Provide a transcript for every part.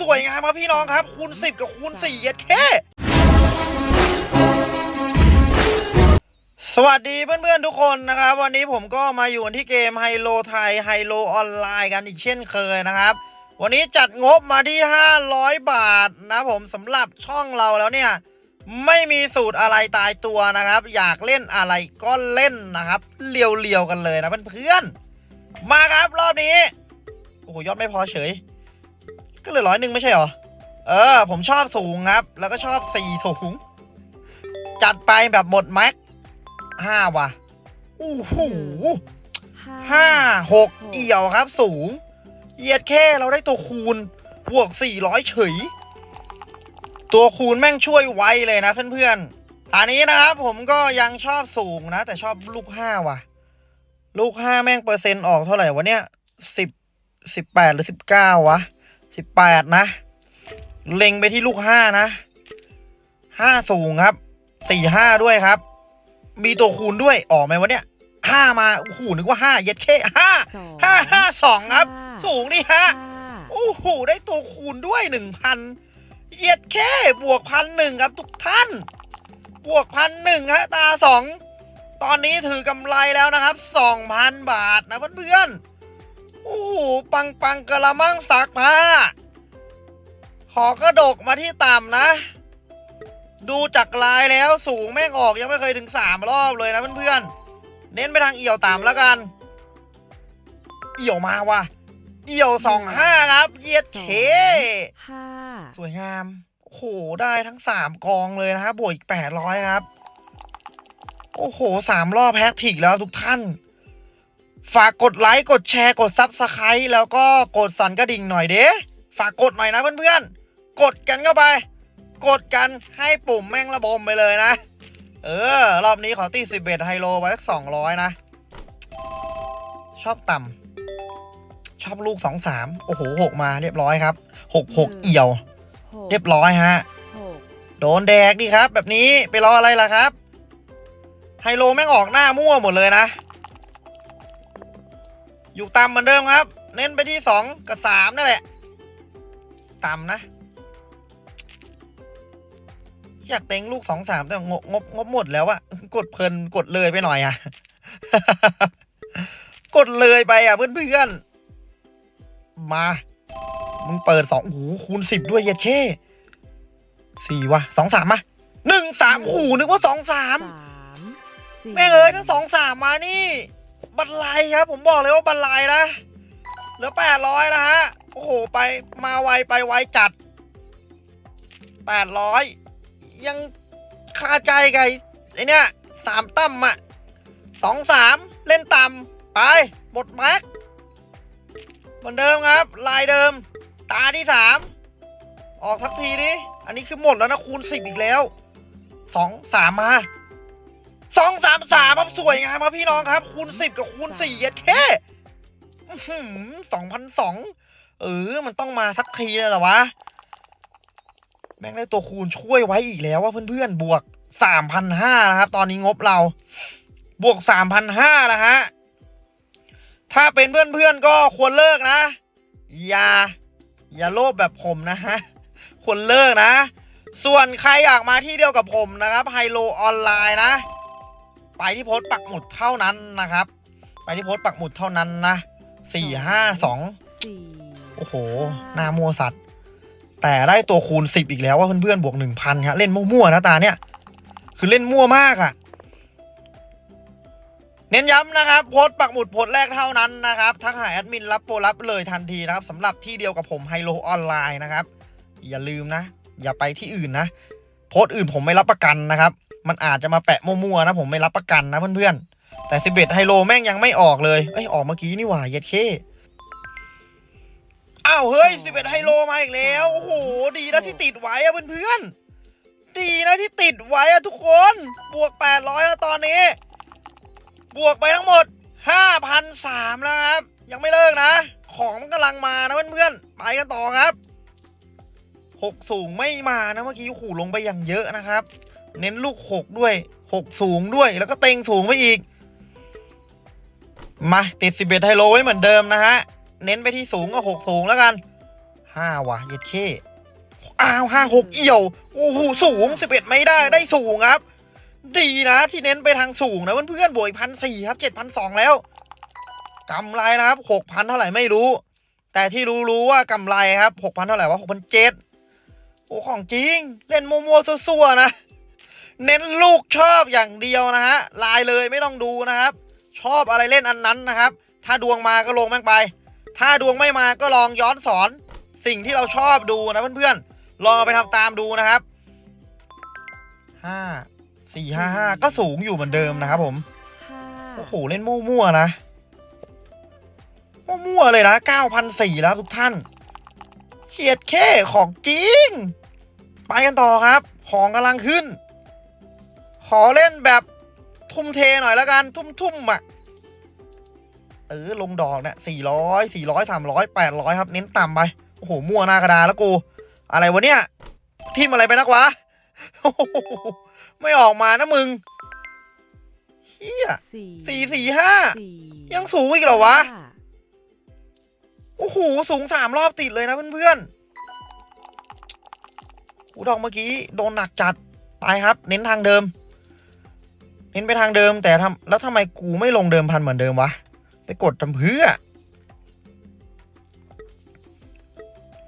สวยงามครับพี่น้องครับ คูณ10 กับคูณ4เย็ดแค่สวัสดีเพื่อนๆทุกคนนะครับ วันนี้ผมก็มาอยู่ที่เกมไฮโลไทยไฮโลออนไลน์กันอีกเช่นเคยนะครับ วันนี้จัดงบมาที่ 500 บาทนะผมสำหรับช่องเราแล้วเนี่ย ไม่มีสูตรอะไรตายตัวนะครับ อยากเล่นอะไรก็เล่นนะครับ เลียวๆกันเลยนะเพื่อนๆมาครับรอบนี้โอ้โหยอดไม่พอเฉย ก็เหลือร้อยหนึ่งไม่ใช่เหรอ เออ ผมชอบสูงครับ แล้วก็ชอบสี่สูง จัดไปแบบหมดแม็กห้าว่ะอู้หูห้าหกเอี่ยวครับ สูงเหยียดแค่เราได้ตัวคูณบวกสี่ร้อยเฉย ตัวคูณแม่งช่วยไวเลยนะเพื่อนๆ อันนี้นะครับผมก็ยังชอบสูงนะ แต่ชอบลูกห้าว่ะ ลูกห้าแม่งเปอร์เซ็นต์ออกเท่าไหร่วะเนี่ยสิบสิบแปดหรือสิบเก้าวะ สิบแปดนะ เล็งไปที่ลูกห้านะห้าสูงครับสี่ห้าด้วยครับ มีตัวคูณด้วยออกไหมวะเนี่ยห้ามาโอ้โหนึกว่าห้าเย็ดเข้ห้าสองห้าห้าสองครับห้าสูงนี่ฮะห้าโอ้โหได้ตัวคูณด้วยหนึ่งพันเย็ดแค่บวกพันหนึ่งครับทุกท่าน บวกพันหนึ่งฮะตาสองตอนนี้ถือกำไรแล้วนะครับสองพันบาทนะเพื่อนๆโอ้โห ปังปังกระมังสักผ้า ขอกระดกมาที่ต่ำนะ ดูจากลายแล้วสูงแม่งออกยังไม่เคยถึงสามรอบเลยนะเพื่อนๆ เน้นไปทางเอี่ยวต่ำแล้วกัน เอี่ยวมาว่ะ เอี่ยวสองห้าครับเยียดเคห้าสวยงาม โอ้โห ได้ทั้งสามกองเลยนะครับบวกอีกแปดร้อยครับ โอ้โหสามรอบ hat trick แล้วทุกท่าน ฝากกดไลค์ กดแชร์ กด subscribe แล้วก็กดสั่นกระดิ่งหน่อยเด้ฝากกดหน่อยนะเพื่อนๆ กดกันเข้าไป กดกันให้ปุ่มแม่งระบมไปเลยนะ เออ รอบนี้ขอตีสิบเอ็ดไฮโลไว้สักสองร้อยนะ ชอบต่ำชอบลูกสองสามโอ้โหหกมาเรียบร้อยครับหกหกเอี่ยวหกเรียบร้อยฮะหกโดนแดกดิครับ แบบนี้ไปรออะไรล่ะครับ ไฮโลแม่งออกหน้ามั่วหมดเลยนะ อยู่ต่ำเหมือนเดิมครับ เน้นไปที่สองกับสามนั่นแหละ ต่ำนะ อยากเต็งลูกสองสามแต่งบงบงบหมดแล้วอะกดเพลินกดเลยไปหน่อยอะกดเลยไปอะเพื่อนๆ มา มึงเปิดสองโอ้โหคูณสิบด้วยเย็ดเช่สี่วะสองสามมาหนึ่งสามโอ้โหนึกว่าสองสามสามสี่แม่งเอ้ยถ้าสองสามมานี่ บันไลครับ ผมบอกเลยว่าบันไลนะเหลือแปดร้อยนะฮะ โอ้โห ไปมาไวไปไวจัดแปดร้อยยังคาใจไงไอเนี่ยสามตั้มอะสองสามเล่นต่ำไปหมดแม็กเหมือนเดิมครับ ลายเดิม ตาที่สามออกทักทีดิอันนี้คือหมดแล้วนะคูณสิบอีกแล้วสองสามมา สองสามสามครับสวยงามครับพี่น้องครับ คูณสิบกับคูณสี่เย็ดแค่สองพันสองเออ มันต้องมาสักทีแล้วหรอวะ แม่งได้ตัวคูณช่วยไว้อีกแล้วว่าเพื่อนๆ บวกสามพันห้านะครับ ตอนนี้งบเรา บวกสามพันห้าแล้วฮะ ถ้าเป็นเพื่อนๆ ก็ควรเลิกนะ อย่า อย่าโลภแบบผมนะฮะ ควรเลิกนะ ส่วนใครอยากมาที่เดียวกับผมนะครับไฮโลออนไลน์นะ ไปที่โพสต์ปักหมุดเท่านั้นนะครับ ไปที่โพสต์ปักหมุดเท่านั้นนะสี่ห้าสองสี่โอ้โหหน้ามัวสัตว์ แต่ได้ตัวคูณสิบอีกแล้วว่าเพื่อนๆบวกหนึ่งพันครับเล่นมั่วๆนะตาเนี่ย คือเล่นมั่วมากอะ่ะ เน้นย้ำนะครับ โพสต์ปักหมุดโพสต์แรกเท่านั้นนะครับทักหาแอดมินรับโปรรับเลยทันทีนะครับสำหรับที่เดียวกับผมไฮโลออนไลน์นะครับ อย่าลืมนะ อย่าไปที่อื่นนะ โพสต์อื่นผมไม่รับประกันนะครับ มันอาจจะมาแปะมั่วๆนะผมไม่รับประกันนะเพื่อนๆแต่สิบเอ็ดไฮโลแม่งยังไม่ออกเลยเอ้ยออกเมื่อกี้นี่หว่าเย็ดเคอ้าวเฮ้ยสิบเอ็ดไฮโลมาอีกแล้วโอ้โหดีนะที่ติดไว้อะเพื่อนๆดีนะที่ติดไว้อะทุกคนบวกแปดร้อยตอนนี้ บวกไปทั้งหมดห้าพันสามแล้วครับ ยังไม่เลิกนะ ของมันกำลังมานะเพื่อนๆไปกันต่อครับหกสูงไม่มานะเมื่อกี้ขู่ลงไปอย่างเยอะนะครับ เน้นลูกหกด้วยหกสูงด้วย แล้วก็เต็งสูงไปอีก มาติดสิบเอ็ดไฮโลไว้เหมือนเดิมนะฮะ เน้นไปที่สูงก็หกสูงแล้วกันห้าว่ะเย็ดเคอ้าวห้าหกเอี่ยวโอ้โหสูงสิบเอ็ดไม่ได้ได้สูงครับ ดีนะที่เน้นไปทางสูงนะเพื่อนๆบวกพันสี่ครับเจ็ดพันสองแล้วกำไรนะครับหกพันเท่าไหร่ไม่รู้ แต่ที่รู้รู้ว่ากำไรครับหกพันเท่าไหร่วะหกพันเจ็ดโอ้ของจริง เล่นมัวๆซั่วๆนะ เน้นลูกชอบอย่างเดียวนะฮะลายเลยไม่ต้องดูนะครับ ชอบอะไรเล่นอันนั้นนะครับ ถ้าดวงมาก็ลงแม่งไป ถ้าดวงไม่มาก็ลองย้อนสอนสิ่งที่เราชอบดูนะเพื่อนๆลองเอาไปทำตามดูนะครับห้าสี่ห้าห้าก็สูงอยู่เหมือนเดิมนะครับผมห้าโอ้โหเล่นมั่วๆนะมั่วๆเลยนะเก้าพันสี่แล้วทุกท่านเขียดแค่ของจริงไปกันต่อครับ ของกำลังขึ้น ขอเล่นแบบทุ่มเทหน่อยแล้วกัน ทุ่มๆอะ เออ ลงดอกเนี่ยสี่ร้อยสี่ร้อยสามร้อยแปดร้อยครับ เน้นต่ำไป โอ้โห มั่วหน้ากระดาแล้วกู อะไรวะเนี่ย ทิมอะไรไปนักวะ ไม่ออกมานะมึงเฮียสี่สี่ห้า ยังสูงอีกเหรอวะ โอ้โห สูงสามรอบติดเลยนะเพื่อนๆหูดอกเมื่อกี้ โดนหนักจัด ไปครับ เน้นทางเดิม เน้นไปทางเดิมแต่ทำแล้วทำไมกูไม่ลงเดิมพันเหมือนเดิมวะ ไปกดทำเพื่อ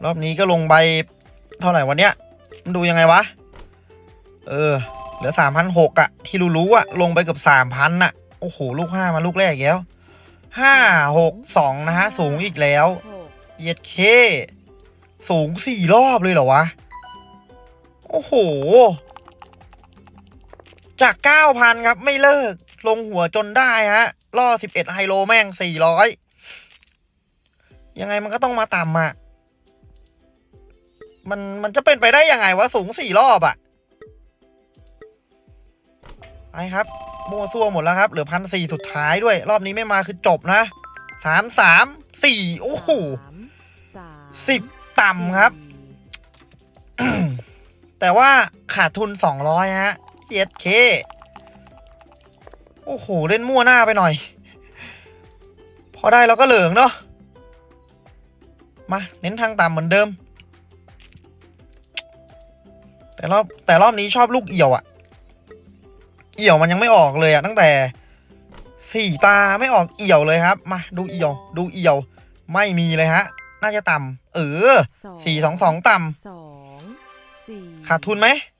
รอบนี้ก็ลงใบเท่าไหร่วันเนี้ยมันดูยังไงวะ เออ เหลือสามพันหกอะที่รู้ๆอะลงไปเกือบสามพันอะโอ้โห ลูกห้ามาลูกแรกแล้วห้าหกสองนะฮะ สูงอีกแล้วเย็ดเค สูงสี่รอบเลยเหรอวะ โอ้โห จากเก้าพันครับ ไม่เลิก ลงหัวจนได้ฮะ ล่อสิบเอ็ดไฮโลแม่งสี่ร้อยยังไงมันก็ต้องมาต่ำอะมันมันจะเป็นไปได้ยังไงวะ สูงสี่รอบอะไปครับมั่วซั่วหมดแล้วครับ เหลือพันสี่สุดท้ายด้วย รอบนี้ไม่มาคือจบนะสามสามสี่โอ้โหสามสามสิบต่ำครับสี่แต่ว่าขาดทุนสองร้อยฮะ เย็ดเคโอ้โห เล่นมั่วหน้าไปหน่อย พอได้เราก็เหลืองเนาะมา เน้นทางต่ำเหมือนเดิม แต่รอบแต่รอบนี้ชอบลูกเอี่ยวอะเอี่ยวมันยังไม่ออกเลยอะตั้งแต่สี่ตาไม่ออกเอี่ยวเลยครับ มาดูเอี่ยว ดูเอี่ยว ไม่มีเลยฮะ น่าจะต่ำเออสี่สองสองต่ำสองสี่ขาดทุนไหมโ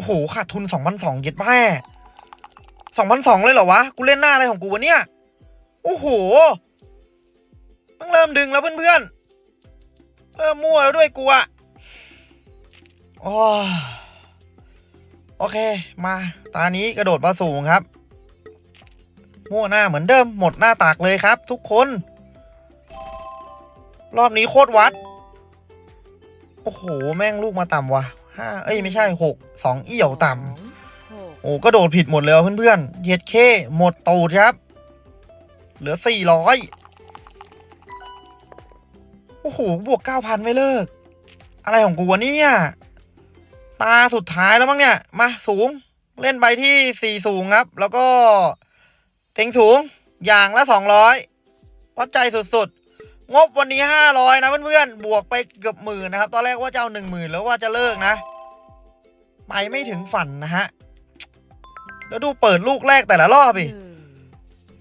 อ้โหขาดทุนสองพันสองเย็ดแม่สองพันสองเลยเหรอวะ กูเล่นหน้าอะไรของกูวะเนี่ย โอ้โหต้องเริ่มดึงแล้วเพื่อนๆเริ่มมั่วแล้วด้วยกูอะโอ้โอเค มาตานี้กระโดดมาสูงครับ มั่วหน้าเหมือนเดิม หมดหน้าตากเลยครับ ทุกคน รอบนี้โคตรวัด โอ้โห แม่งลูกมาต่ำว่ะ ห้าเอ้ยไม่ใช่หกสองเอี่ยวต่ำสองหกโอ้ก็โดดผิดหมดเลยว่ะเพื่อนๆเย็ดเคหมดตูดครับ เหลือสี่ร้อยโอ้โห บวกเก้าพันไม่เลิก อะไรของกูวะเนี่ย ตาสุดท้ายแล้วมั้งเนี่ย มาสูง เล่นใบที่สี่สูงครับ แล้วก็เต็งสูงอย่างละสองร้อยวัดใจสุดๆ งบวันนี้ห้าร้อยนะเพื่อนๆ บวกไปเกือบหมื่นนะครับ ตอนแรกว่าจะเอาหนึ่งหมื่นแล้วว่าจะเลิกนะ ไปไม่ถึงฝันนะฮะ แล้วดูเปิดลูกแรกแต่ละรอบอีกหนึ่ง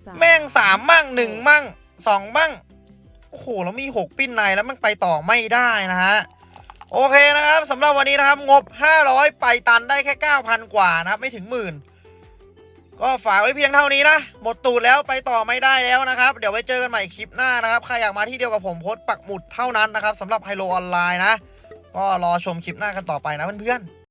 สาแม่งสามมั่งหนึ่งมั่งสองมั่ง โอ้โห แล้วมีหกปิ้นในแล้วมันไปต่อไม่ได้นะฮะ โอเคนะครับสำหรับวันนี้นะครับ งบ 500 ไปตันได้แค่ 9,000 กว่านะครับ ไม่ถึงหมื่น ก็ฝากไว้เพียงเท่านี้นะ หมดตูดแล้วไปต่อไม่ได้แล้วนะครับ เดี๋ยวไว้เจอกันใหม่คลิปหน้านะครับ ใครอยากมาที่เดียวกับผมโพสต์ปักหมุดเท่านั้นนะครับสำหรับไฮโลออนไลน์นะ ก็รอชมคลิปหน้ากันต่อไปนะเพื่อนๆ